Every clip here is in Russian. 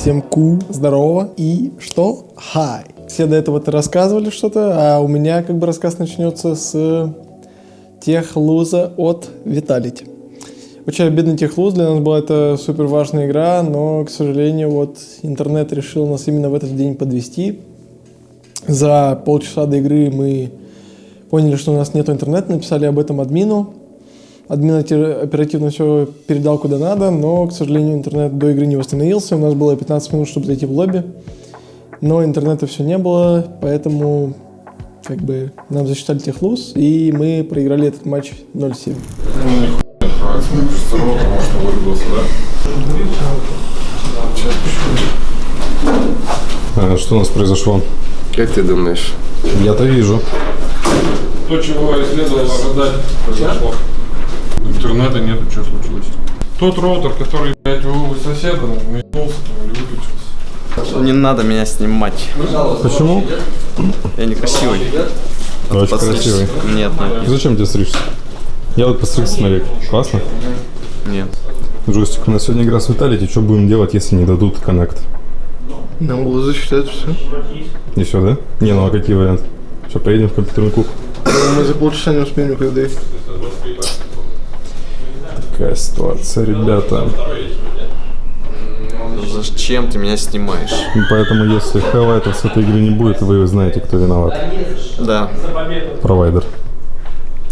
Всем ку, здорово и что? Хай. Все до этого то рассказывали что-то, а у меня как бы рассказ начнется с тех луза от Виталити. Очень обидно тех луз, для нас была это супер важная игра, но, к сожалению, вот интернет решил нас именно в этот день подвести. За полчаса до игры мы поняли, что у нас нет интернета, написали об этом админу. Админ оперативно все передал куда надо, но, к сожалению, интернет до игры не восстановился. У нас было 15 минут, чтобы зайти в лобби, но интернета все не было, поэтому как бы нам засчитали тех луз, и мы проиграли этот матч 0-7. А, что у нас произошло? Как ты думаешь? Я-то вижу. То, чего и следовало ожидать, произошло. Интернета нету, что случилось. Тот роутер, который, блядь, у соседа, метнулся там или выключился. Не надо меня снимать. Почему? Я некрасивый. Очень Подстричься? красивый. Нет, нет, Зачем тебе стричься? Я вот постригся, смотри. Классно? нет. Джойстик, у нас сегодня игра с Виталити. Что будем делать, если не дадут коннект? Нам было засчитать все. И все, да? Не, ну а какие варианты? Что, поедем в компьютерный клуб? Мы за полчаса не успеем никуда доехать. Такая ситуация, ребята. Зачем ты меня снимаешь? Поэтому, если хайлайтов с этой игры не будет, вы знаете, кто виноват. Да, Провайдер.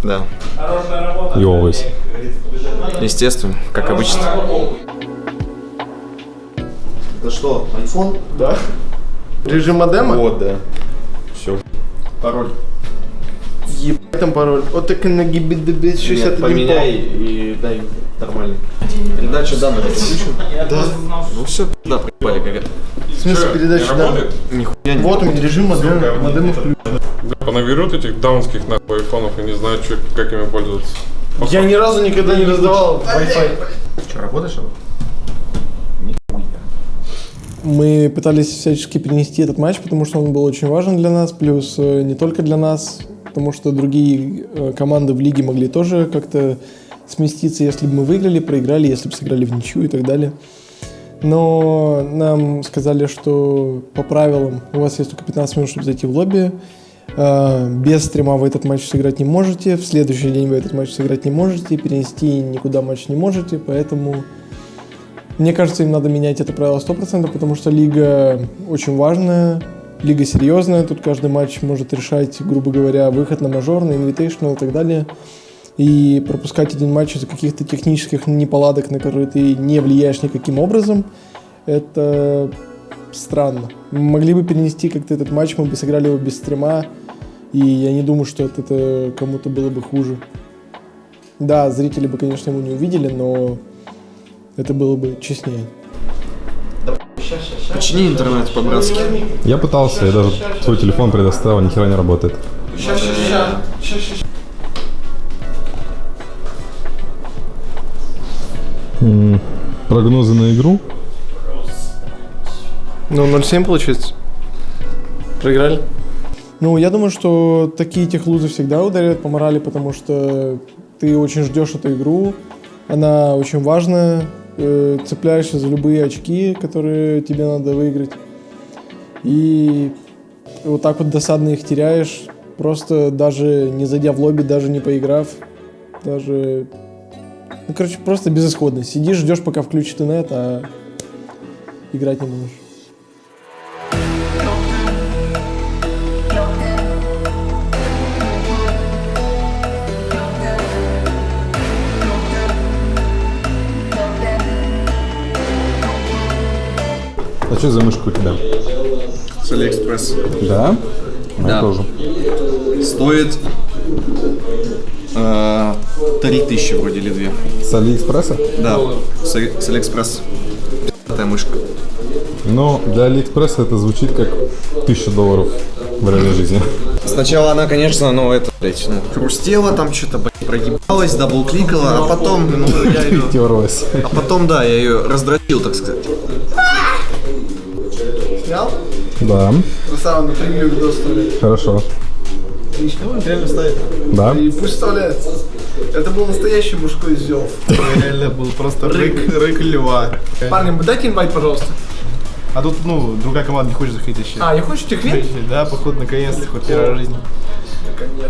да. И always. Естественно, как обычно. Это что, айфон? Режим модема? Вот, да. Все. Пароль. Ебать там пароль. Вот так и на Нет, 61 поменяй и дай нормальный. Передача данных включен? Да. Ну все, да, проебали, как это. В смысле передачи Не да? работает? Нихуя не Вот он, режим модема. Модема включен. Да, понаберут этих даунских нахуй айфонов и не знают, чё- как ими пользоваться. Я ни разу никогда не раздавал Wi-Fi. Что, работаешь? Мы пытались всячески перенести этот матч, потому что он был очень важен для нас, плюс э, не только для нас, потому что другие э, команды в лиге могли тоже как-то сместиться, если бы мы выиграли, проиграли, если бы сыграли в ничью и так далее. Но нам сказали, что по правилам у вас есть только 15 минут, чтобы зайти в лобби. Э, Без стрима вы этот матч сыграть не можете, в следующий день вы этот матч сыграть не можете, перенести никуда матч не можете, поэтому мне кажется, им надо менять это правило 100%, потому что лига очень важная, лига серьезная, тут каждый матч может решать, грубо говоря, выход на мажор, на инвитейшнл и так далее. И пропускать один матч из-за каких-то технических неполадок, на которые ты не влияешь никаким образом, это странно. Могли бы перенести как-то этот матч, мы бы сыграли его без стрима, и я не думаю, что это кому-то было бы хуже. Да, зрители бы, конечно, его не увидели, но это было бы честнее. Почини интернет по-братски. Я пытался, я даже свой телефон предоставил, ни хера не работает. М, Прогнозы на игру? Ну, 0,7 получается. Проиграли? Ну, я думаю, что такие техлузы всегда ударяют по морали, потому что ты очень ждешь эту игру, она очень важная, э, цепляешься за любые очки, которые тебе надо выиграть. И вот так вот досадно их теряешь, просто даже не зайдя в лобби, даже не поиграв, даже... Ну, короче, просто безысходность. Сидишь, ждешь, пока включит инет, а играть не можешь. А что за мышка у тебя? С Алиэкспресс. Да? Моя Да. тоже. Стоит э, 3000 вроде или 2. С Алиэкспресса? Да, с, с Алиэкспресс. Пятая мышка. Но для Алиэкспресса это звучит как 1000 долларов в реальной жизни. Сначала она, конечно, ну это, блядь, ну, хрустела там что-то, блядь, прогибалась, дабл-кликала, а потом, ну, я ее... А потом, да, я ее раздробил, так сказать. Снял? Да, Красава, на превью видос вставляет. хорошо. Отлично, он реально ставит. Да? И пусть вставляется. Это был настоящий мужской зев. Реально был просто рык, рык льва. Парни, дайте инвайт, пожалуйста. А тут, ну, другая команда не хочет заходить вообще. А, я хочу техвин? Да, походу, наконец-то, хоть первый раз в жизни.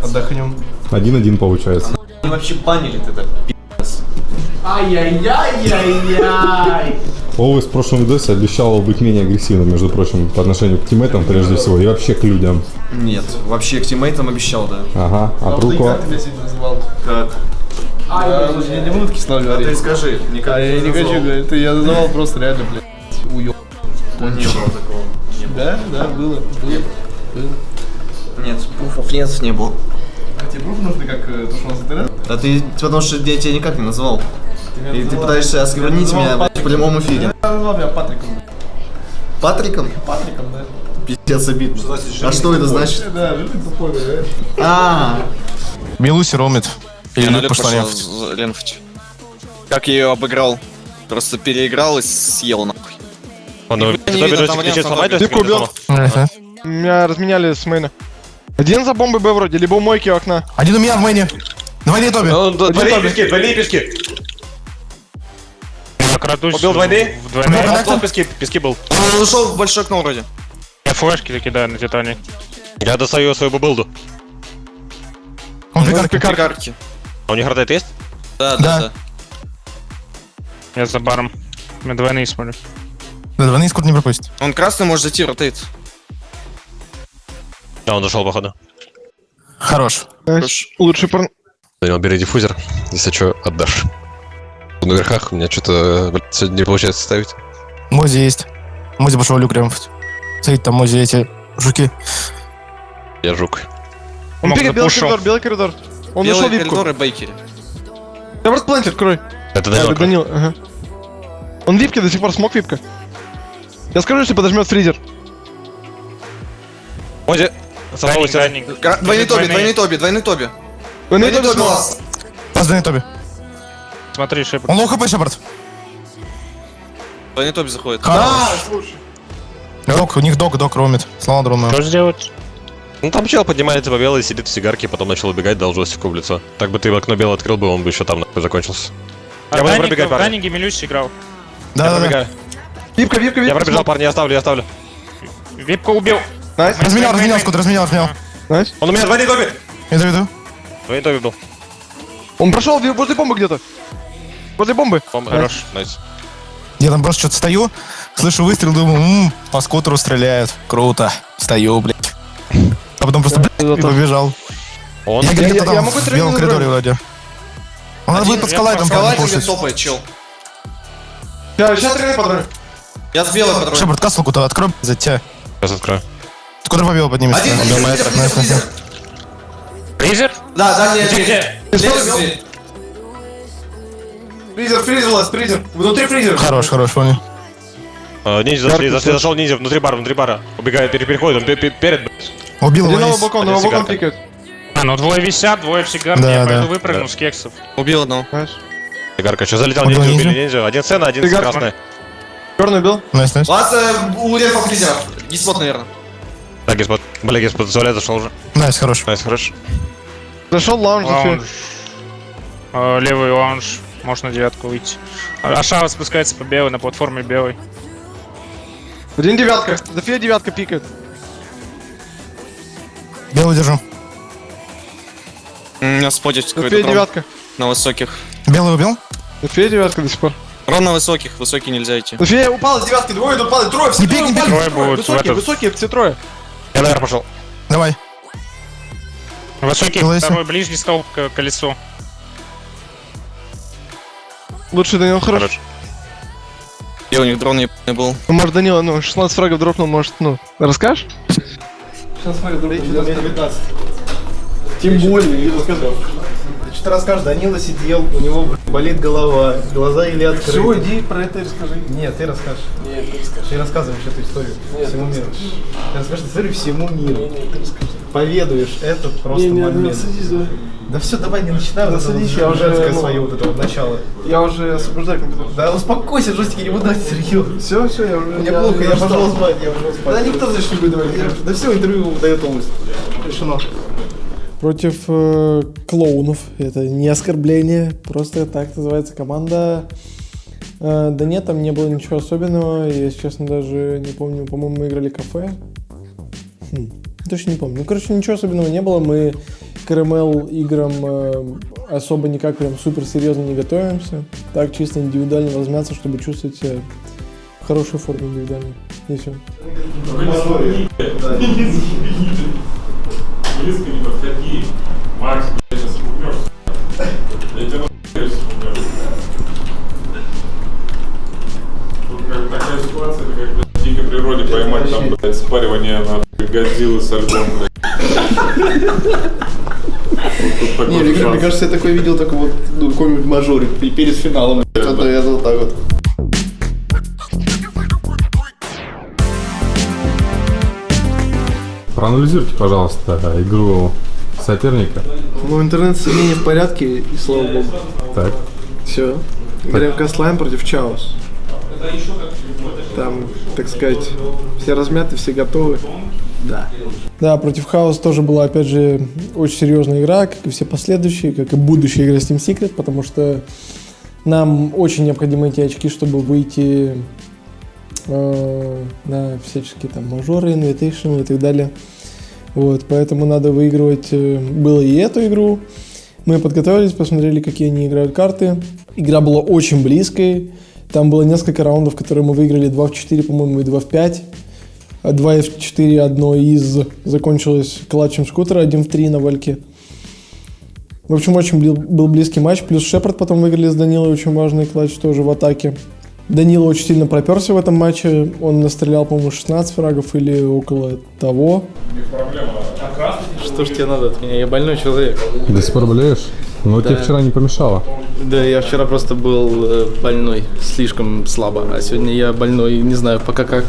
Отдохнем. Один-один получается. Они вообще банили тогда. Ай-яй-яй-яй-яй! Олвес в прошлом видосе обещал быть менее агрессивным, между прочим, по отношению к тиммейтам прежде всего, и вообще к людям. Нет, вообще к тиммейтам обещал, да. Ага, а Труко... Как тебя сегодня называл? Как? Я уже не буду кисло А говорить. ты скажи, никак А я не хочу говорить, это я называл просто реально, блядь, уё. Не было такого. Да, да, было, было. Нет, пуфов нет, не было. А тебе пруф нужны, как э, то, что у нас интернет? А ты, потому что я тебя никак не назвал. И ты пытаешься осквернить меня прямом эфире. Я назвал меня Патриком. Патриком? Патриком, да? Пиздец обидно. А что это значит? Да, ну ты тупой, да? А, Милуси ромит. Или Люк пошла. Ленфать. Как я ее обыграл. Просто переиграл и съел нахуй. Он ну, Ты убил? Меня разменяли с мейна. Один за бомбой Б вроде, либо у мойки у окна. Один у меня в мэне. Двойные тоби. Ну, д- Двойные пески, двойные пески. Убил двойные? Ну, А контактом? вот пески, пески был. Он ушел в большое окно вроде. Я флешки кидаю на Титане. Я достаю свою билду. Он пикарки. Пикарки. А у них ротейт есть? Да, Да. да. Я за баром. Мы двойные смотрю. Да, двойные скоро не пропустит. Он красный может зайти, ротейт. Да, он дошел, походу. Хорош. Хорош. Лучший пар... Данил, бери диффузер, если что, отдашь. На верхах у меня что-то, сегодня не получается ставить. Мози есть. Мози пошел люк ремфать. Стоит там Мози эти жуки. Я жук. Он пикает белый коридор, белый коридор. Он Белый нашел випку. коридор и бейкери. Я просто планте открой. Это А, Данил. это Данил, ага. Он випки до сих пор, смог випка. Я скажу, если подожмет фризер. Мози, Двойный тоби, Двойные. двойный тоби, двойный тоби. Найдете тоби двойные тоби. Смотри, шепот. Он лоу хп, Шепард. Тоби заходит. Хорош. Док, у них док, док ромит. Слава дрона. Что сделать? Ну там чел поднимается по белой, сидит в сигарке, потом начал убегать, дал жестику в лицо. Так бы ты в окно белое открыл бы, он бы еще там нахуй закончился. Я буду пробегать, парни. Данниге Милюсь играл. Да, Я да, да. пробегаю. Випка, випка, Я випка. пробежал, парни, я оставлю, я оставлю. Випка убил. Найс, Разменял, разменял, скот, разменял, разменял. найс. Он у меня двойный тоби! Иду, иду. Двойный тоби был. Он прошел возле бомбы где-то. Возле бомбы. Бомба. Хорош, найс. Я там просто что-то стою, слышу выстрел, думаю, ммм, по скутеру стреляют. Круто. Стою, блядь. А потом просто, блядь, и побежал. Он... Я я- я там могу в белом коридоре вроде. Он надо будет под скалайтом Скалайтинг пушить. топает, чел. Сейчас, сейчас тренер патрон. Я с белой патроной. Шепард, кассу куда открой, за тебя. Сейчас открою. Скутер по белому поднимется. Один, фризер? Да, да, нет, нет. Фризер, фризер, ласт, фризер. Внутри фризер. Хорош, хорош, понял. А, ниндзя зашли, зашли, зашел ниндзя внутри бара, внутри бара. Убегает, пере- переходит, он пе- пе- перед, блядь. Убил его Один балкон, на балкон пикает. А, ну двое висят, двое в сигарке. Да, я да. пойду выпрыгну Да. с кексов. Убил одного. Сигарка, что залетел Убил ниндзя, убили ниндзя. Один сцена, один Сигарка. красный. Черный убил. Найс, найс. Ласт э, у рефа фризера. Диспот, наверное. Так, господ. Бля, господ, туалет зашел уже. Найс, хорош. Найс, хорош. Зашел лаунж, Лаунж. Э, Левый лаунж. Можно на девятку выйти. А Ашава спускается по белой, на платформе белой. Один девятка. Зафия девятка пикает. Белый держу. У меня спотит какой-то девятка. на высоких. Белый убил? Зафия девятка до сих пор. Рон на высоких, высокий нельзя идти. Зафия упала с девятки, двое падают, трое, все Не трое упали, Трое будут в Высокие, этот. высокие, все трое. Я наверх пошел. Давай. Высокий второй, ближний столб к колесу. Лучше Данил хорош. Хорош. И у них дрон ебаный был. Ну, может, Данила, ну, 16 фрагов дропнул, может, ну, расскажешь? Тем более, я расскажу. Ты что-то расскажешь, Данила сидел, у него болит голова, глаза или открыты. Все, иди про это и расскажи. Нет, ты расскажешь. Нет, ты расскажешь. Ты рассказываешь эту историю всему миру. Ты расскажешь эту историю всему миру. Поведуешь этот просто момент. Да все, давай не начинай вот садись, я уже, женское ну, свое вот это вот начало. Я уже освобождаю компьютер. Да успокойся, Жостик, я не буду дать интервью. Все, все, я уже... Мне плохо, я пошел спать, я пошел спать. Да никто значит не будет давать. Да все, интервью дает полностью. Решено. Против э, клоунов. Это не оскорбление, просто так называется команда. Э, да нет, там не было ничего особенного. Я, если честно, даже не помню. По-моему, мы играли кафе. Хм, точно не помню. Ну, короче, ничего особенного не было. Мы к РМЛ играм э, особо никак прям супер серьезно не готовимся. Так чисто индивидуально размяться, чтобы чувствовать себя в хорошей форме индивидуально. И все. Блядь. Тут такой Не, мне, кажется, я такое видел только вот ну, какой-нибудь мажоре перед финалом. Это, это вот так вот. Проанализируйте, пожалуйста, игру соперника. Ну, интернет-соединение в порядке, и слава богу. Так. Все. Играем Кастлайн против Чаус. Там, так сказать, все размяты, все готовы. Да. Да, против Хаус тоже была, опять же, очень серьезная игра, как и все последующие, как и будущая игра Steam Secret, потому что нам очень необходимы эти очки, чтобы выйти э, на всяческие там мажоры, инвитейшн и так далее. Вот, поэтому надо выигрывать э, было и эту игру. Мы подготовились, посмотрели, какие они играют карты. Игра была очень близкой. Там было несколько раундов, которые мы выиграли 2 в 4, по-моему, и 2 в 5. 2 в 4 одно из закончилось клатчем скутера 1 в 3 на вальке. В общем, очень был близкий матч. Плюс Шепард потом выиграли с Данилой, очень важный клатч тоже в атаке. Данила очень сильно проперся в этом матче. Он настрелял, по-моему, 16 фрагов или около того. Что ж тебе надо от меня? Я больной человек. До сих пор болеешь? Но тебе вчера не помешало. Да, я вчера просто был э, больной, слишком слабо. А сегодня я больной, не знаю пока как.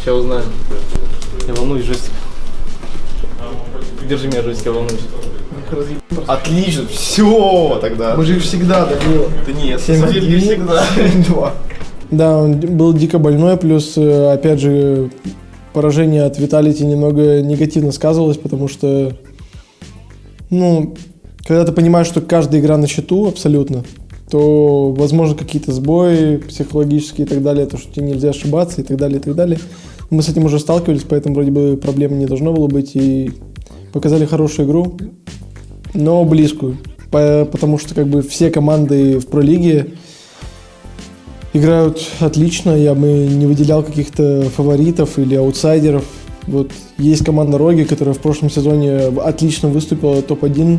Сейчас узнаю. Я волнуюсь, жесть. Держи меня, жесть, я волнуюсь. Отлично, все тогда. Мы же всегда, Данила. Да нет, на самом деле не всегда. Два. Да, он был дико больной, плюс, э, опять же, поражение от Виталити немного негативно сказывалось, потому что, ну, когда ты понимаешь, что каждая игра на счету абсолютно, то, возможно, какие-то сбои психологические и так далее, то, что тебе нельзя ошибаться и так далее, и так далее. Мы с этим уже сталкивались, поэтому вроде бы проблем не должно было быть, и показали хорошую игру, но близкую, По- потому что как бы все команды в пролиге играют отлично, я бы не выделял каких-то фаворитов или аутсайдеров. Вот есть команда Роги, которая в прошлом сезоне отлично выступила, топ-1,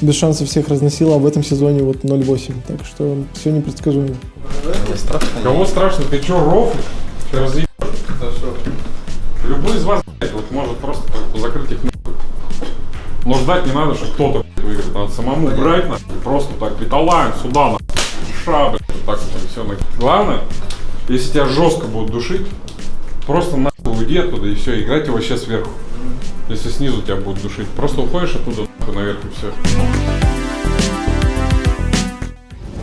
без шансов всех разносила, а в этом сезоне вот 0-8. Так что все непредсказуемо. Кого страшно? Ты чё, рофлишь? Ты разъебешь? Любой из вас, блядь, вот может просто закрыть их нахуй. Но ждать не надо, что кто-то выиграет. Надо самому брать нахуй, просто так, питалайн сюда нахуй. Ша, блядь, вот так вот, все нахуй. Главное, если тебя жестко будут душить, просто нахуй уйди оттуда и все, играйте вообще сверху. Если снизу тебя будут душить, просто уходишь оттуда наверх и все.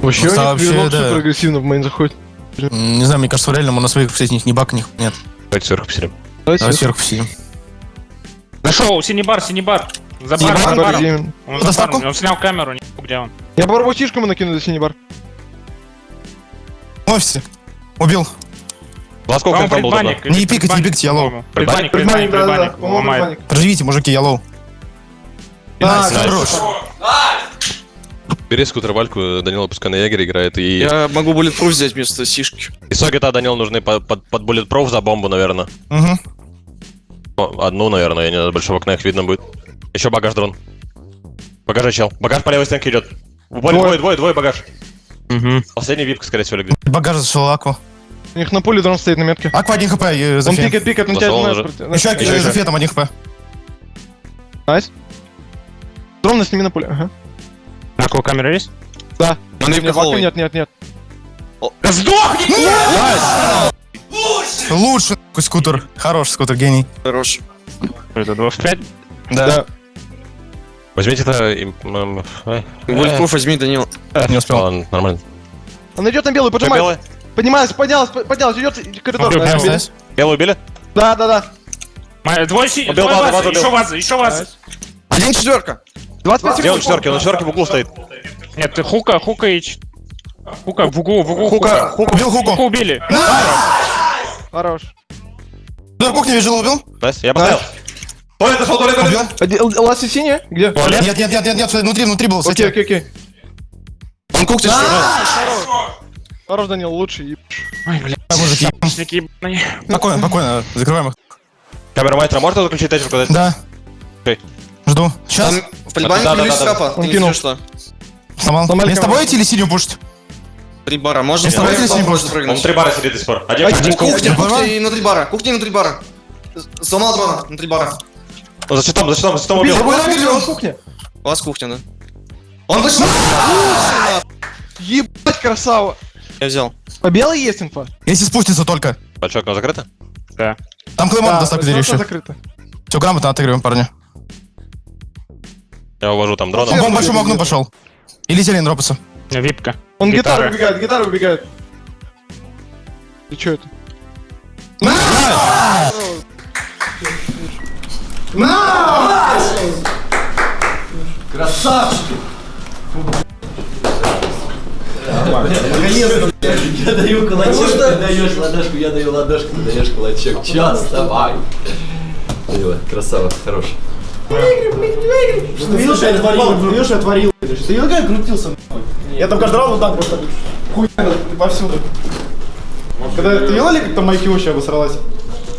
Вообще, Просто у них вообще, да. супер агрессивно в мейн заходит. Не знаю, мне кажется, реально мы на своих все них ни бака, ни хуя нет. Давайте сверху посидим. Давай сверху посидим. Нашел, синий бар, синий бар. За баром, бар, за баром. Он за баром. Он снял камеру, не где он. Я попробую сишку ему накину за синий бар. В офисе. Убил. Во сколько там был Не пикайте, не пикайте, алло. по-моему. Предбанник, предбанник, предбанник. Проживите, мужики, ялоу. Да, Найс, хорош. Бери скутер Вальку, Данила пускай на Ягере играет, и... Я могу Bulletproof взять вместо сишки. И Согета Данил нужны под, под, под Bulletproof за бомбу, наверное. Угу. Ну, Одну, наверное, я не знаю, большого окна их видно будет. Еще багаж дрон. Багажа чел. Багаж по левой стенке идет. Двое, двое, двое, двое багаж. Последний випка, скорее всего, легли. Багаж зашел Акву. У них на поле дрон стоит на метке. Аква 1 хп, э, Он пикает, пикает, он тебя. Еще Еще, э, еще. фетом 1 хп. Найс. Дрон на сними на поле. Ага. Накол камера есть? Да. Он Нет. Нет, нет, нет. Лучше нахуй, скутер. Хорош скутер, гений. Хорош. Это 2 в 5. Да. Возьмите это... э, Bulletproof возьми, Данил. Не успел. Нормально. Он идет на белую, поджимает. белый? Поднимается, поднялась, поднялась, идет коридор. Да. Белый убили? Да, да, да. Двое еще вазы, еще вазы. Один четверка. 25 Где он секунд. четверки? Он на четверке в углу стоит. Нет, ты хука, хука и... Хука, в углу, в углу. Хука, хука, убил хуку. Хуку убили. Хорош. Удар кухни вижу, убил. Nice, я поставил. Туалет зашел, туалет, туалет. Убил. Ласси синяя? Где? Нет, нет, нет, нет, нет, внутри, внутри был, Окей, окей, окей. Он кухни Хорош, Данил, лучший. еб- Ой, блядь. мужики. Спокойно, спокойно, закрываем их. Камера мастера, можно заключить тачку? Да. Окей. Жду. Сейчас. Там в полибане Да, да, да, да. скапа. Он Или кинул. что? Сломал. Мне с тобой идти или синюю пушить? Три бара. Можно кто если не может будет. Он три бара сидит до сих пор. Один Ай, один Кухня, Кухня. кухня и внутри бара. Кухня и внутри бара. Сломал дрона, внутри бара. Он за щитом, за щитом, за щитом убил. кухня. У вас кухня, да? Он вышел! Ебать, красава. Я взял. По белой есть инфа? Если спустится только. Большое окно закрыто? Да. Там клеймон дверь просто еще. закрыто. Все, грамотно отыгрываем, парни. Я увожу там Он дрона. по большому окну пошел. Или зелень дропаться. Випка. Он Гитара. гитару выбегает, гитару выбегает. Ты чё это? Я даю кулачок, ты даешь ладошку, я даю ладошку, ты даешь кулачок. Час, давай. Красава, хорош. Ты видишь, я творил, ты видишь, я творил. Ты видел, как я крутился? Я там каждый раз вот так просто хуй повсюду. Когда ты видел, как там Майки вообще обосралась?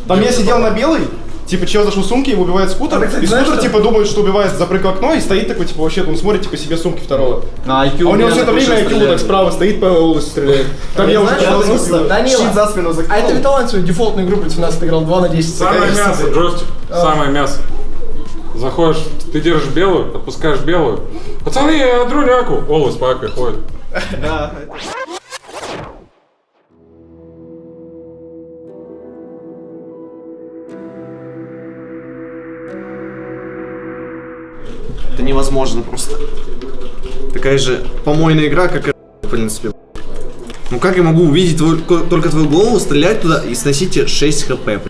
Там я сидел на белой, типа чел зашел в сумки, его убивает скутер, и скутер типа думает, что убивает, запрыг в окно, и стоит такой, типа, вообще там смотрит, типа, себе сумки второго. На IQ А у него все это время IQ так справа стоит, по волосу стреляет. Там я уже смысл, щит за спину закинул. А это Виталан свою дефолтную игру против нас отыграл 2 на 10. Самое мясо, джойстик. Самое мясо. Заходишь, ты держишь белую, отпускаешь белую. Пацаны, я дроняку. Олы с пакой ходит. Это невозможно просто. Такая же помойная игра, как и в принципе. Ну как я могу увидеть ко- только твою голову, стрелять туда и сносить тебе 6 хп, блядь?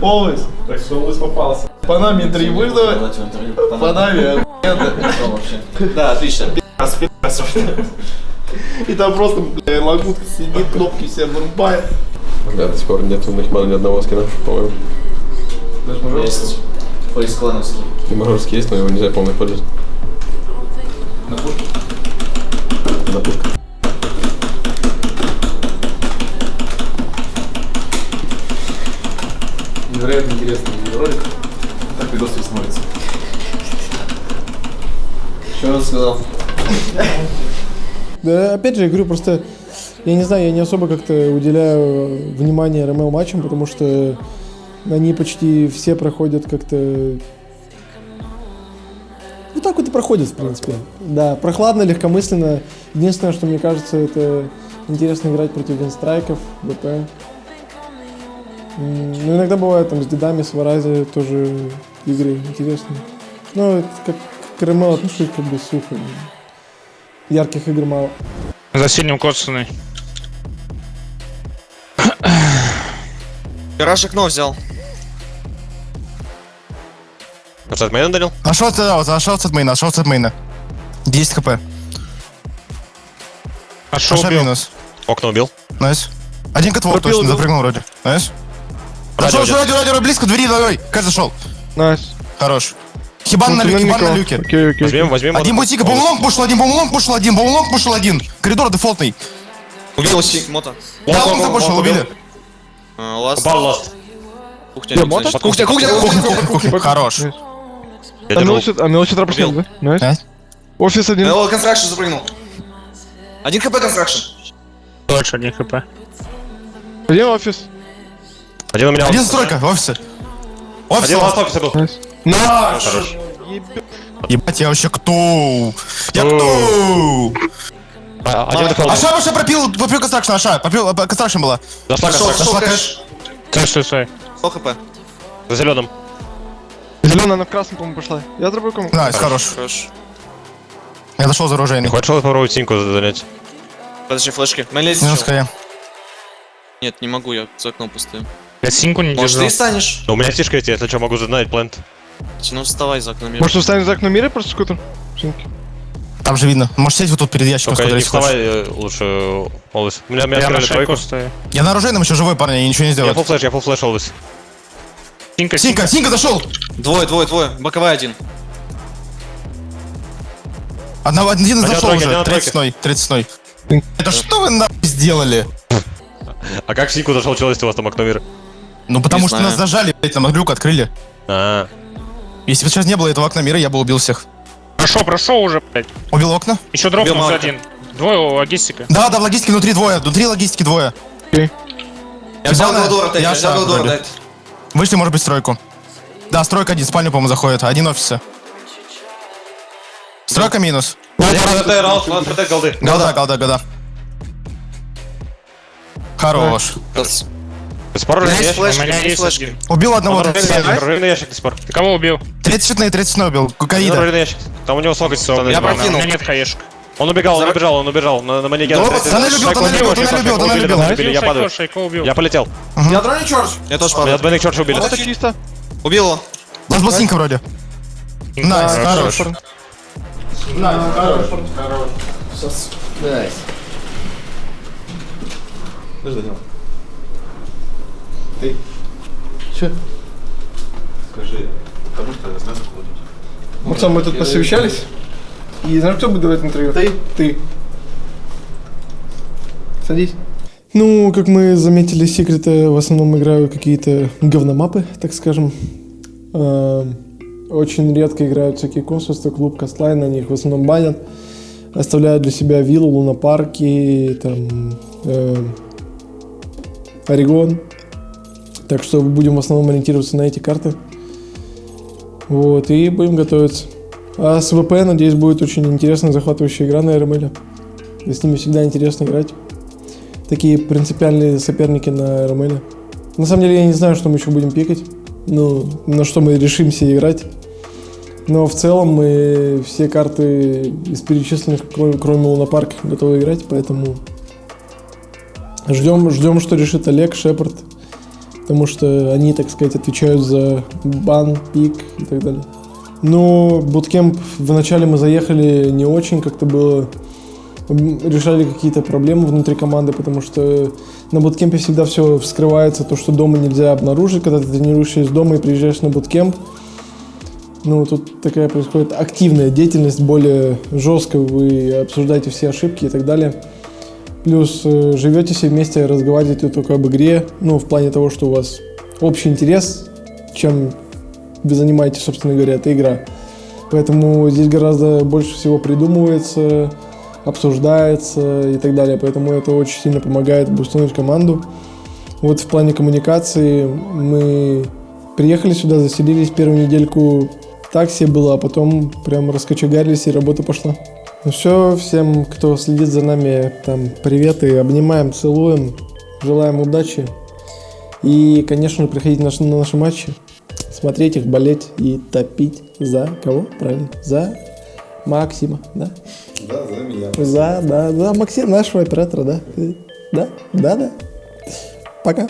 Олвейс. Так что Олвейс попался. По нами три выждавай. По нами. Да, отлично. И там просто, бля, лагутка сидит, кнопки все вырубает. Да, до сих пор нет у Нахимана ни одного скина, по-моему. Есть. Фейс клановский. И мажорский есть, но его нельзя полный пользовать. На пушку? На пушку. Невероятно интересный ролик. Так видос не смотрится. Что он сказал? Да, опять же, я говорю, просто, я не знаю, я не особо как-то уделяю внимание РМЛ матчам, потому что они почти все проходят как-то... Ну так вот и проходят, в принципе. Да, прохладно, легкомысленно. Единственное, что мне кажется, это интересно играть против винстрайков, БП. Ну, иногда бывает там с дедами, с Варази тоже игры интересные. Ну, это как к РМЛ отношусь как бы сухо. Ярких игр мало. За сильным коцаный. Гараж окно взял. Концерт мейна дарил? Нашел от, да, вот, нашел от мейна, нашел от мейна. 10 хп. Аша убил. минус. Окна убил. Найс. Один котвор точно запрыгнул вроде. Найс. Радио радио, радио, радио, близко, двери, давай. Как зашел? Найс. Хорош. Хибан на люке, хибан на люке. Окей, окей. Возьмем, возьмем. Один бутика, бумлонг пушил один, бумлонг пушил один, бумлонг пушил один. Коридор дефолтный. Убил сик, мото. Да, он запушил, убили. А, Ласт. Упал ласт. Кухня, кухня, кухня, кухня. Хорош. Я А держу. мелочь, а пропустил, да? Найс. Да. Офис один. О, констракшн запрыгнул. Один хп констракшн. Дольше, 1 хп. Один офис. Один у меня Один стройка, в офисе. Офис. Один ласт офиса был. Найс. Хорош. Ебать, я вообще кто? Я кто? А, Один дефолт. Аша, Аша пропил, пропил констракшн, Аша, пропил, э, констракшн была. Констракция. шел Зашла кэш. Стой, стой. 100 хп. За зеленым. Зеленая, она в красном, по-моему, пошла. Я дробой кому. Найс, хорош. Хорош. Я дошел за оружейный. хочешь попробовать синьку занять? Подожди, флешки. Мэлис Минус хая. Нет, не могу, я за окном пустую. Я синьку не Может, ты станешь? У меня фишка есть, если что, могу задать плент. Ну, вставай за окном. Может, устанем за окно мира просто скутер? Там же видно. Можешь сесть вот тут перед ящиком, Только не вставай э, лучше, Олвис. Меня, меня Я на открыли тройку. стою. Я на оружейном еще живой, парень, я ничего не Я сделаю. фул флеш, я фул флеш, Олвис. Синька, Синька, Синька зашел! Двое, двое, двое. Боковая один. Одного, один на зашел тройке, один уже, на тройке. тридцатной, тридцатной. Это что вы нахуй сделали? А как в синьку зашел человек, если у вас там окно мира? Ну потому Не что знаю. нас зажали, блядь, нам люк открыли. А, Если бы сейчас не было этого окна мира, я бы убил всех. Прошел, прошел уже, блядь. Убил окна? Еще дропнулся Марка. один. Двое у логистика. Да, да, в логистике внутри двое, внутри логистики двое. Я взял двора, Тед, я я взял шаг вроде. Тед. Вышли, может быть, стройку. Да, стройка один, в спальню, по-моему, заходит. Один офиса. Стройка минус. ладно, протек голды. Голда, голда, голда. Хорош. Раз. Спор У меня оружейный есть флешки, меня у меня есть флешки. один. Убил одного. Оружейный ящик, 30 оружейный ящик до спор. Ты кого убил? 30 на 30 убил. Кукаида. Оружейный ящик. Там у него слог из Я Я У прокинул. меня нет хаешек. Он убегал, он убежал, он убежал. На, на манеке. Дома, Тоннель убил, Шайку тоннель шайку тоннель убили, тоннель Убил Я падаю. Я полетел. Я дрони чорж. Я тоже падаю. двойных черч убили. Это чисто. Убил его. У нас был синька вроде. Найс, хорош. Максим, мы тут посовещались. И знаешь, кто будет давать интервью? Ты. Ты. Садись. Ну, как мы заметили, секреты в основном играют какие-то говномапы, так скажем. Э, Очень редко играют всякие консульства, клуб, Кастлайн, они их в основном банят. Оставляют для себя виллу, лунопарки, там, э, Орегон. Так что будем в основном ориентироваться на эти карты. Вот, и будем готовиться. А с ВП, надеюсь, будет очень интересная, захватывающая игра на РМЛ. И с ними всегда интересно играть. Такие принципиальные соперники на РМЛ. На самом деле, я не знаю, что мы еще будем пикать. Ну, на что мы решимся играть. Но в целом мы все карты из перечисленных, кроме, кроме Лунопарка, готовы играть, поэтому ждем, ждем, что решит Олег, Шепард, потому что они, так сказать, отвечают за бан, пик и так далее. Ну, буткемп вначале мы заехали не очень, как-то было решали какие-то проблемы внутри команды, потому что на буткемпе всегда все вскрывается, то, что дома нельзя обнаружить, когда ты тренируешься из дома и приезжаешь на буткемп. Ну, тут такая происходит активная деятельность, более жесткая, вы обсуждаете все ошибки и так далее. Плюс э, живете все вместе, разговариваете только об игре, ну, в плане того, что у вас общий интерес, чем вы занимаетесь, собственно говоря, это игра. Поэтому здесь гораздо больше всего придумывается, обсуждается и так далее. Поэтому это очень сильно помогает бустнуть команду. Вот в плане коммуникации мы приехали сюда, заселились первую недельку так себе было, а потом прям раскочегарились и работа пошла. Ну все, всем, кто следит за нами, там, привет и обнимаем, целуем, желаем удачи. И, конечно, приходите на наши, на наши матчи, смотреть их, болеть и топить за кого? Правильно, за Максима, да? Да, за меня. За, да, за Максима, нашего оператора, да? Да, да, да. Пока.